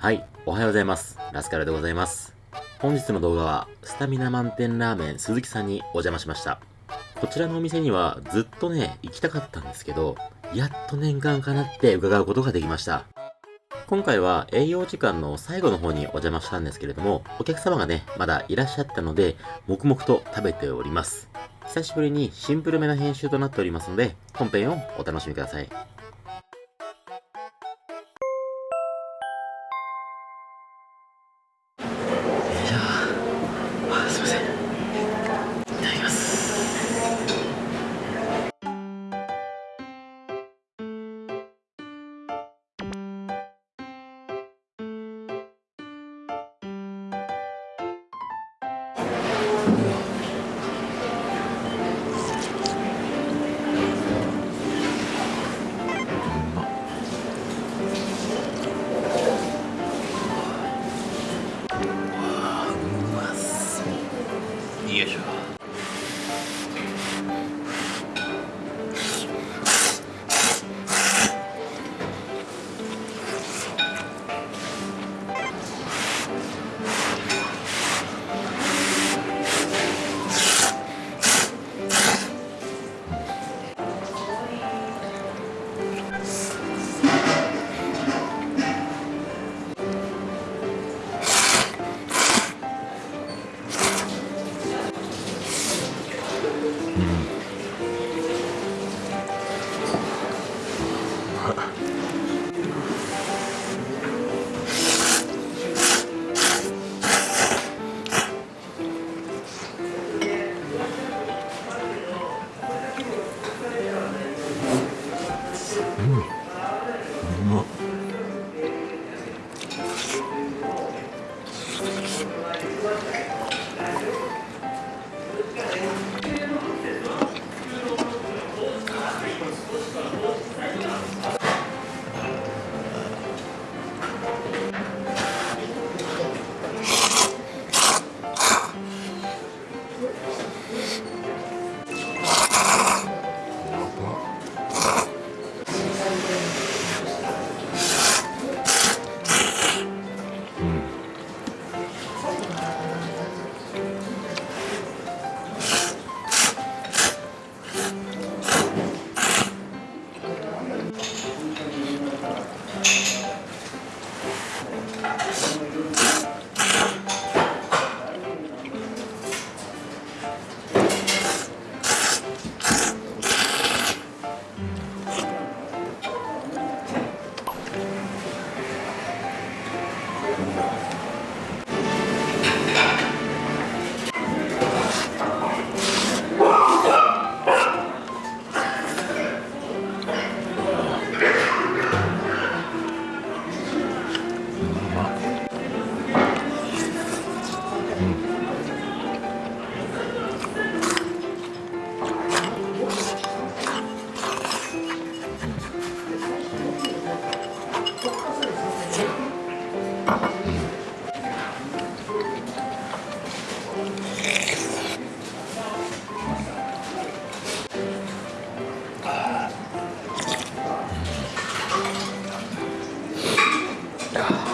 はい、おはようございます。ラスカルでございます。本日の動画は、スタミナ満点ラーメン鈴木さんにお邪魔しました。こちらのお店にはずっとね、行きたかったんですけど、やっと念願かなって伺うことができました。今回は営業時間の最後の方にお邪魔したんですけれども、お客様がね、まだいらっしゃったので、黙々と食べております。久しぶりにシンプルめな編集となっておりますので、本編をお楽しみください。God.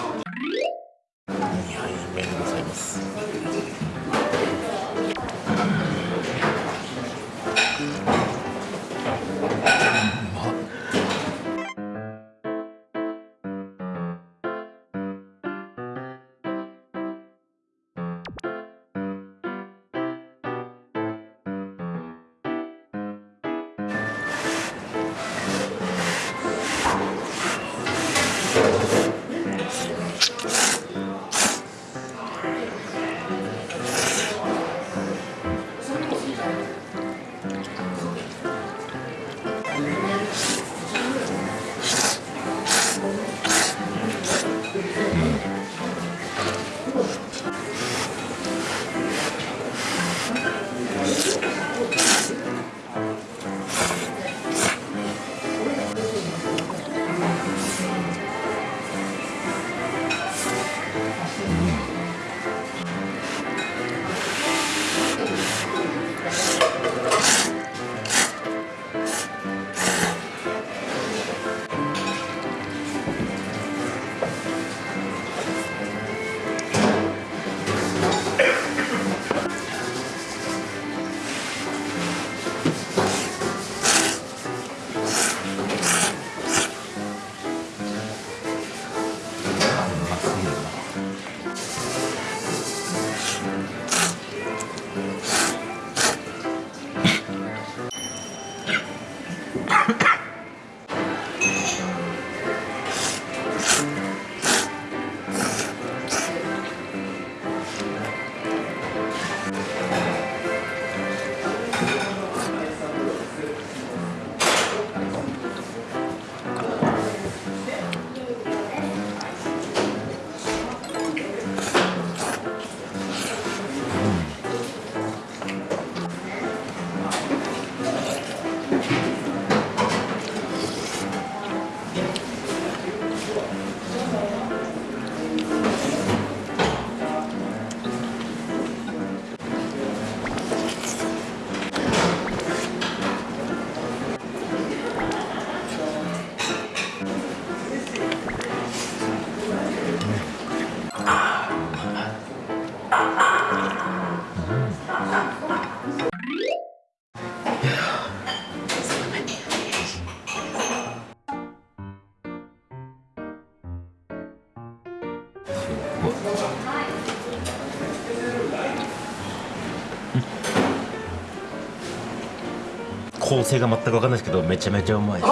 構成が全く分かんないですけどめちゃめちゃうまい。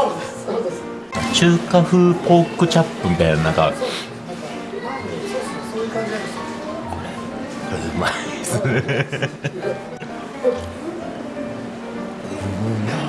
中華風ポークチャップみたいななんかこれうまいですねうまう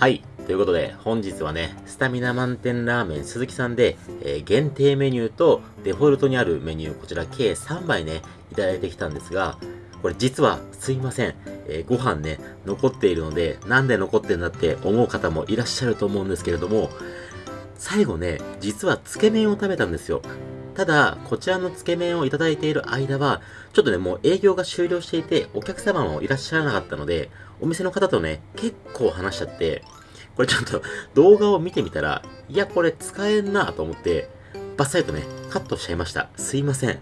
はい。ということで、本日はね、スタミナ満点ラーメン鈴木さんで、えー限定メニューとデフォルトにあるメニュー、こちら計3杯ね、いただいてきたんですが、これ実はすいません、えーご飯ね、残っているので、なんで残ってんだって思う方もいらっしゃると思うんですけれども、最後ね、実はつけ麺を食べたんですよ。ただ、こちらのつけ麺をいただいている間は、ちょっとね、もう営業が終了していて、お客様もいらっしゃらなかったので、お店の方とね、結構話しちゃって、これちょっと動画を見てみたら、いや、これ使えんなと思って、バッサリとね、カットしちゃいました。すいません。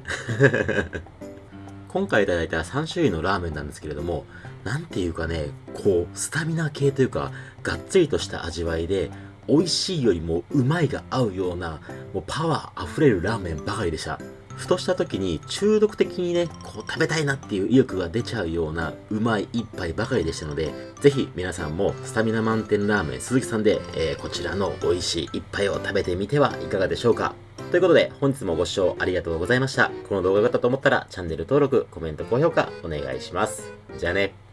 今回いただいた3種類のラーメンなんですけれども、なんていうかね、こう、スタミナ系というか、がっつりとした味わいで、美味しいよりもうまいが合うような、もうパワー溢れるラーメンばかりでした。ふとした時に中毒的にね、こう食べたいなっていう意欲が出ちゃうようなうまい一杯ばかりでしたので、ぜひ皆さんもスタミナ満点ラーメン鈴木さんで、えーこちらの美味しい一杯を食べてみてはいかがでしょうか？ということで、本日もご視聴ありがとうございました。この動画が良かったと思ったら、チャンネル登録、コメント、高評価、お願いします。じゃあね。